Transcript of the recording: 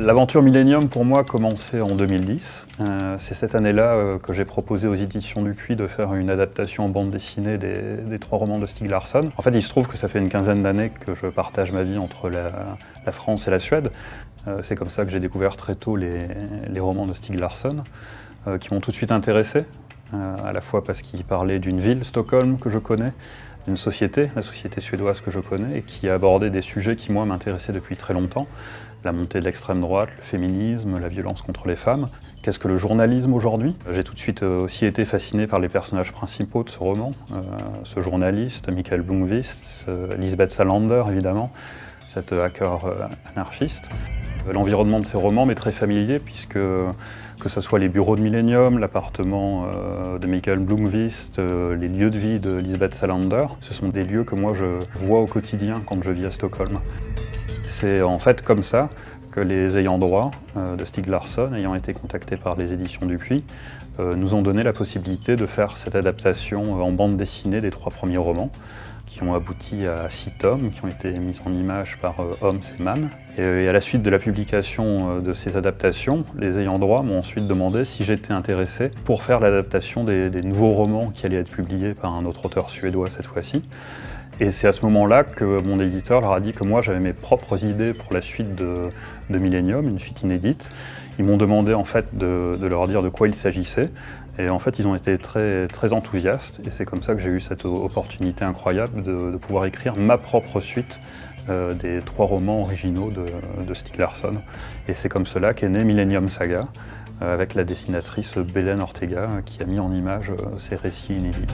L'aventure Millennium pour moi a commencé en 2010. Euh, c'est cette année-là euh, que j'ai proposé aux éditions Dupuis de faire une adaptation en bande dessinée des, trois romans de Stieg Larsson. En fait, il se trouve que ça fait une quinzaine d'années que je partage ma vie entre la, France et la Suède. Euh, c'est comme ça que j'ai découvert très tôt les, romans de Stieg Larsson, qui m'ont tout de suite intéressé, à la fois parce qu'ils parlaient d'une ville, Stockholm, que je connais, d'une société, la société suédoise que je connais, qui abordait des sujets qui, moi, m'intéressaient depuis très longtemps la montée de l'extrême droite, le féminisme, la violence contre les femmes. Qu'est-ce que le journalisme aujourd'hui? J'ai tout de suite euh, aussi été fasciné par les personnages principaux de ce roman. Euh, ce journaliste, Michael Blomqvist, euh, Lisbeth Salander évidemment, cette hacker anarchiste. L'environnement de ces romans m'est très familier puisque que ce soit les bureaux de Millennium, l'appartement de Michael Blomqvist, les lieux de vie de Lisbeth Salander, ce sont des lieux que moi je vois au quotidien quand je vis à Stockholm. C'est en fait comme ça que les ayants droit euh, de Stieg Larsson, ayant été contactés par les éditions Dupuis, euh, nous ont donné la possibilité de faire cette adaptation en bande dessinée des trois premiers romans, qui ont abouti à six tomes, qui ont été mis en image par euh, Holmes et Mann. Et, à la suite de la publication de ces adaptations, les ayants droit m'ont ensuite demandé si j'étais intéressé pour faire l'adaptation des nouveaux romans qui allaient être publiés par un autre auteur suédois cette fois-ci. Et c'est à ce moment-là que mon éditeur leur a dit que moi j'avais mes propres idées pour la suite de, Millennium, une suite inédite. Ils m'ont demandé en fait de, leur dire de quoi il s'agissait. Et en fait ils ont été très, très enthousiastes et c'est comme ça que j'ai eu cette opportunité incroyable de, pouvoir écrire ma propre suite euh, des trois romans originaux de, de Stieg Larsson. Et c'est comme cela qu'est né Millennium Saga, euh, avec la dessinatrice Belen Ortega qui a mis en image euh, ces récits inédits.